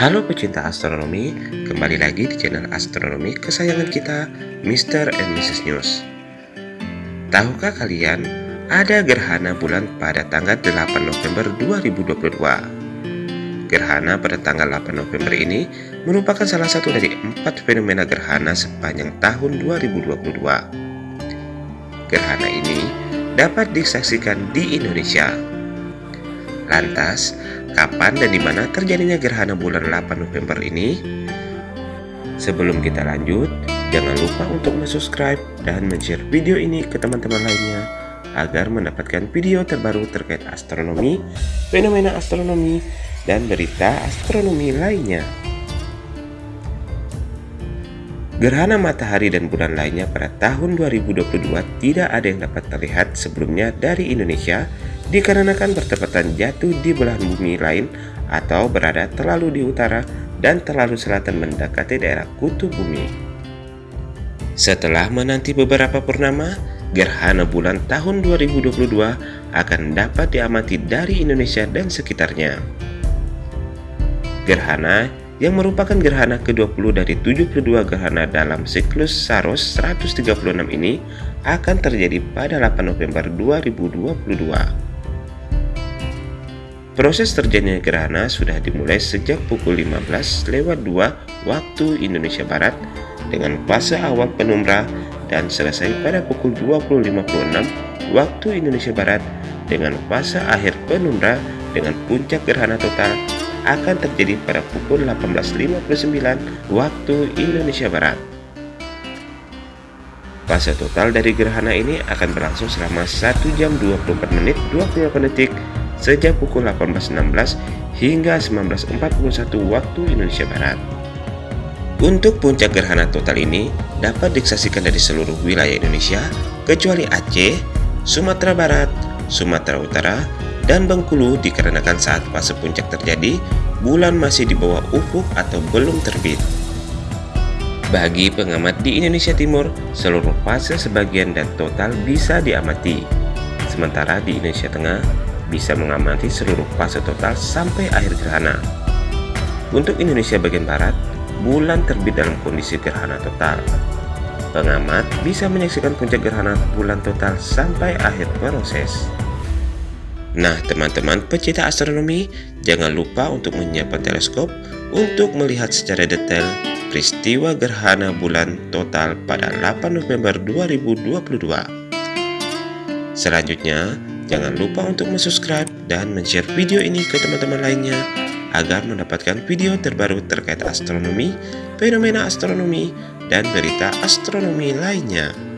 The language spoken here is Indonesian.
Halo pecinta astronomi, kembali lagi di channel astronomi kesayangan kita, Mr. and Mrs. News. Tahukah kalian, ada gerhana bulan pada tanggal 8 November 2022. Gerhana pada tanggal 8 November ini merupakan salah satu dari empat fenomena gerhana sepanjang tahun 2022. Gerhana ini dapat disaksikan di Indonesia. Lantas, kapan dan di mana terjadinya gerhana bulan 8 November ini? Sebelum kita lanjut, jangan lupa untuk subscribe dan share video ini ke teman-teman lainnya agar mendapatkan video terbaru terkait astronomi, fenomena astronomi, dan berita astronomi lainnya. Gerhana matahari dan bulan lainnya pada tahun 2022 tidak ada yang dapat terlihat sebelumnya dari Indonesia dikarenakan bertepatan jatuh di belahan bumi lain atau berada terlalu di utara dan terlalu selatan mendekati daerah kutub bumi. Setelah menanti beberapa purnama, gerhana bulan tahun 2022 akan dapat diamati dari Indonesia dan sekitarnya. Gerhana yang merupakan gerhana ke-20 dari 72 gerhana dalam siklus Saros 136 ini akan terjadi pada 8 November 2022. Proses terjadinya gerhana sudah dimulai sejak pukul 15 lewat 2 waktu Indonesia Barat dengan fase awal penumbra dan selesai pada pukul 20.56 waktu Indonesia Barat dengan fase akhir penumbra dengan puncak gerhana total akan terjadi pada pukul 18.59 waktu Indonesia Barat. Fase total dari gerhana ini akan berlangsung selama 1 jam 24 menit 28 detik sejak pukul 18.16 hingga 19.41 waktu Indonesia Barat. Untuk puncak gerhana total ini dapat disaksikan dari seluruh wilayah Indonesia kecuali Aceh, Sumatera Barat, Sumatera Utara, dan Bengkulu dikarenakan saat fase puncak terjadi, bulan masih di bawah ufuk atau belum terbit. Bagi pengamat di Indonesia Timur, seluruh fase sebagian dan total bisa diamati. Sementara di Indonesia Tengah, bisa mengamati seluruh fase total sampai akhir gerhana. Untuk Indonesia bagian Barat, bulan terbit dalam kondisi gerhana total. Pengamat bisa menyaksikan puncak gerhana bulan total sampai akhir proses. Nah teman-teman pecinta astronomi jangan lupa untuk menyiapkan teleskop untuk melihat secara detail peristiwa gerhana bulan total pada 8 November 2022 Selanjutnya jangan lupa untuk subscribe dan share video ini ke teman-teman lainnya agar mendapatkan video terbaru terkait astronomi, fenomena astronomi, dan berita astronomi lainnya.